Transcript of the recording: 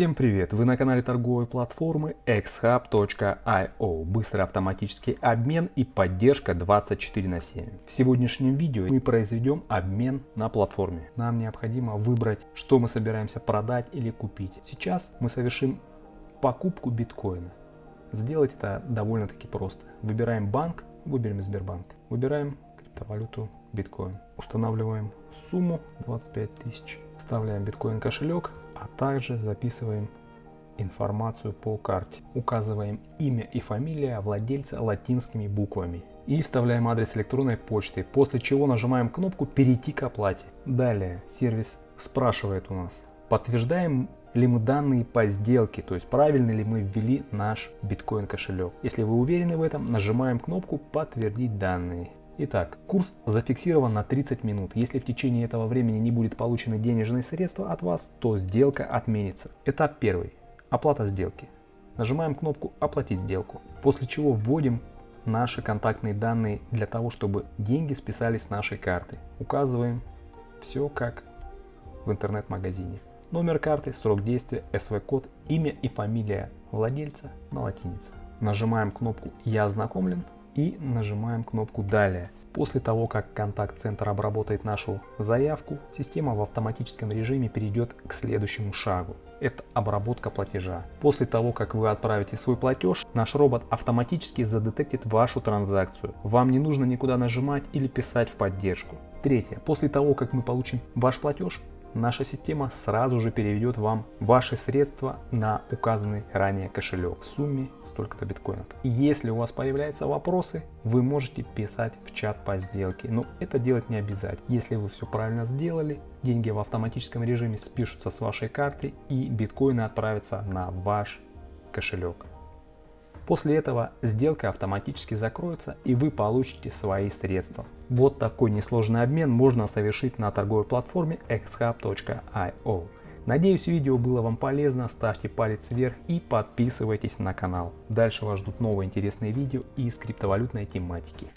Всем привет! Вы на канале торговой платформы xhub.io. Быстрый автоматический обмен и поддержка 24 на 7. В сегодняшнем видео мы произведем обмен на платформе. Нам необходимо выбрать, что мы собираемся продать или купить. Сейчас мы совершим покупку биткоина. Сделать это довольно-таки просто. Выбираем банк, выберем Сбербанк. Выбираем криптовалюту биткоин. Устанавливаем сумму 25 тысяч. Вставляем биткоин кошелек а также записываем информацию по карте. Указываем имя и фамилия владельца латинскими буквами. И вставляем адрес электронной почты, после чего нажимаем кнопку «Перейти к оплате». Далее сервис спрашивает у нас, подтверждаем ли мы данные по сделке, то есть правильно ли мы ввели наш биткоин кошелек. Если вы уверены в этом, нажимаем кнопку «Подтвердить данные». Итак, курс зафиксирован на 30 минут. Если в течение этого времени не будет получены денежные средства от вас, то сделка отменится. Этап первый. Оплата сделки. Нажимаем кнопку «Оплатить сделку», после чего вводим наши контактные данные для того, чтобы деньги списались с нашей карты. Указываем все как в интернет-магазине. Номер карты, срок действия, СВ-код, имя и фамилия владельца на латинице. Нажимаем кнопку «Я ознакомлен», и нажимаем кнопку «Далее». После того, как контакт-центр обработает нашу заявку, система в автоматическом режиме перейдет к следующему шагу. Это обработка платежа. После того, как вы отправите свой платеж, наш робот автоматически задетектит вашу транзакцию. Вам не нужно никуда нажимать или писать в поддержку. Третье. После того, как мы получим ваш платеж, наша система сразу же переведет вам ваши средства на указанный ранее кошелек в сумме столько-то биткоинов. Если у вас появляются вопросы, вы можете писать в чат по сделке, но это делать не обязательно. Если вы все правильно сделали, деньги в автоматическом режиме спишутся с вашей карты и биткоины отправятся на ваш кошелек. После этого сделка автоматически закроется и вы получите свои средства. Вот такой несложный обмен можно совершить на торговой платформе xhub.io. Надеюсь видео было вам полезно, ставьте палец вверх и подписывайтесь на канал. Дальше вас ждут новые интересные видео из криптовалютной тематики.